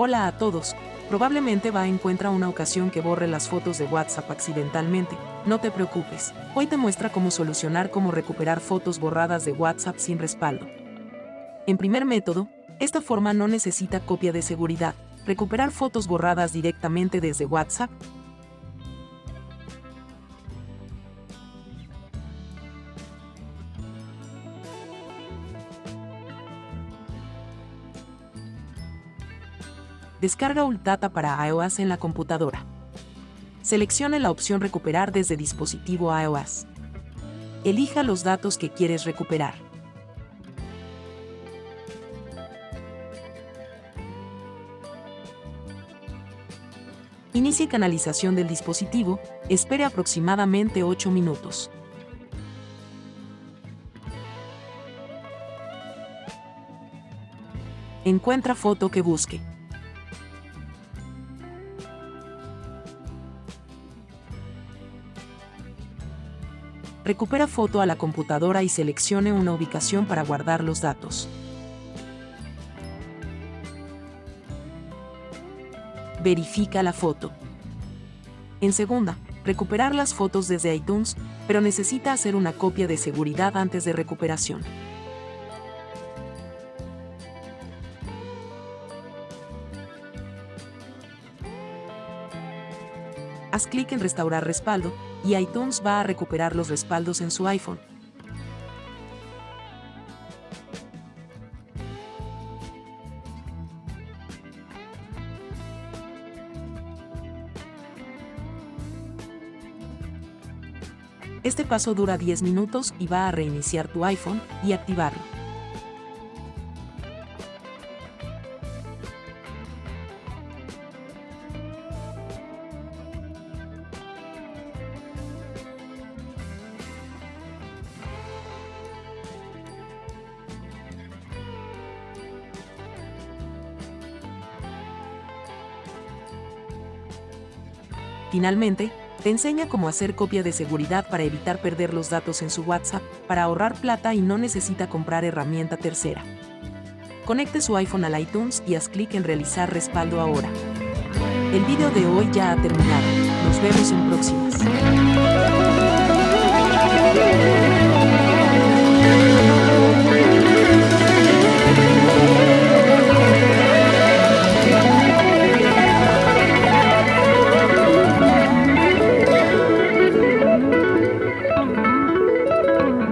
Hola a todos. Probablemente va a encuentra una ocasión que borre las fotos de WhatsApp accidentalmente. No te preocupes. Hoy te muestra cómo solucionar cómo recuperar fotos borradas de WhatsApp sin respaldo. En primer método, esta forma no necesita copia de seguridad. Recuperar fotos borradas directamente desde WhatsApp Descarga Ultata para iOS en la computadora. Seleccione la opción Recuperar desde dispositivo iOS. Elija los datos que quieres recuperar. Inicie canalización del dispositivo, espere aproximadamente 8 minutos. Encuentra foto que busque. Recupera foto a la computadora y seleccione una ubicación para guardar los datos. Verifica la foto. En segunda, recuperar las fotos desde iTunes, pero necesita hacer una copia de seguridad antes de recuperación. Haz clic en Restaurar respaldo, y iTunes va a recuperar los respaldos en su iPhone. Este paso dura 10 minutos y va a reiniciar tu iPhone y activarlo. Finalmente, te enseña cómo hacer copia de seguridad para evitar perder los datos en su WhatsApp, para ahorrar plata y no necesita comprar herramienta tercera. Conecte su iPhone al iTunes y haz clic en realizar respaldo ahora. El video de hoy ya ha terminado. Nos vemos en próximas.